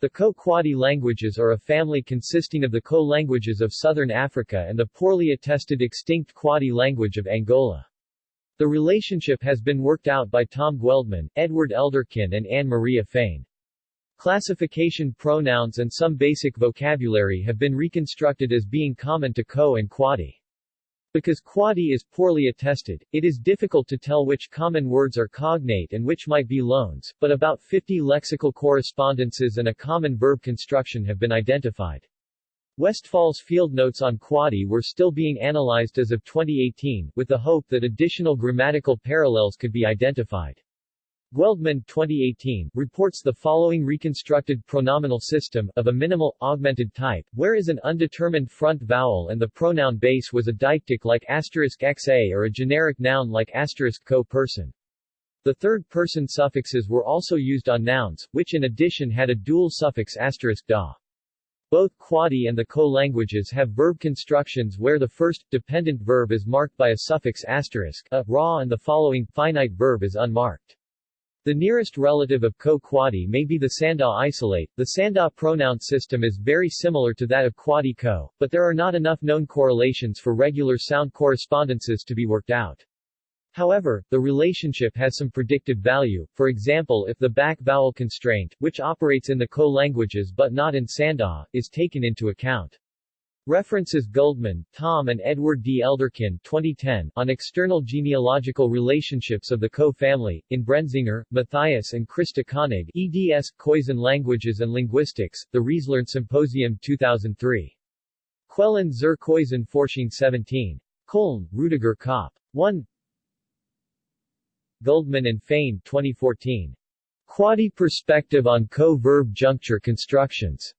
The Khoe-Kwadi languages are a family consisting of the Khoe languages of southern Africa and the poorly attested extinct Kwadi language of Angola. The relationship has been worked out by Tom Güldemann, Edward Elderkin and Anne-Maria Fehn. Classification pronouns and some basic vocabulary have been reconstructed as being common to Khoe and Kwadi. Because Kwadi is poorly attested, it is difficult to tell which common words are cognate and which might be loans, but about 50 lexical correspondences and a common verb construction have been identified. Westphal's field notes on Kwadi were still being analyzed as of 2018, with the hope that additional grammatical parallels could be identified. Güldemann 2018 reports the following reconstructed pronominal system, of a minimal, augmented type, where is an undetermined front vowel and the pronoun base was a deictic like asterisk xa or a generic noun like asterisk co person. The third-person suffixes were also used on nouns, which in addition had a dual suffix asterisk da. Both Kwadi and the Khoe languages have verb constructions where the first, dependent verb is marked by a suffix asterisk, a, ra and the following, finite verb is unmarked. The nearest relative of Khoe-Kwadi may be the Sanda isolate. The Sanda pronoun system is very similar to that of Kwadi-Khoe, but there are not enough known correlations for regular sound correspondences to be worked out. However, the relationship has some predictive value, for example if the back vowel constraint, which operates in the Khoe languages but not in Sanda, is taken into account. References Güldemann, Tom and Edward D. Elderkin 2010, on external genealogical relationships of the Khoe family, in Brenzinger, Matthias and Krista Koenig, eds. Khoisan Languages and Linguistics, The Riezlern Symposium 2003. Quellen zur Khoisan Forschung 17. Köln, Rudiger Kopp. 1 Güldemann and Fehn 2014. Kwadi Perspective on Co-Verb Juncture Constructions.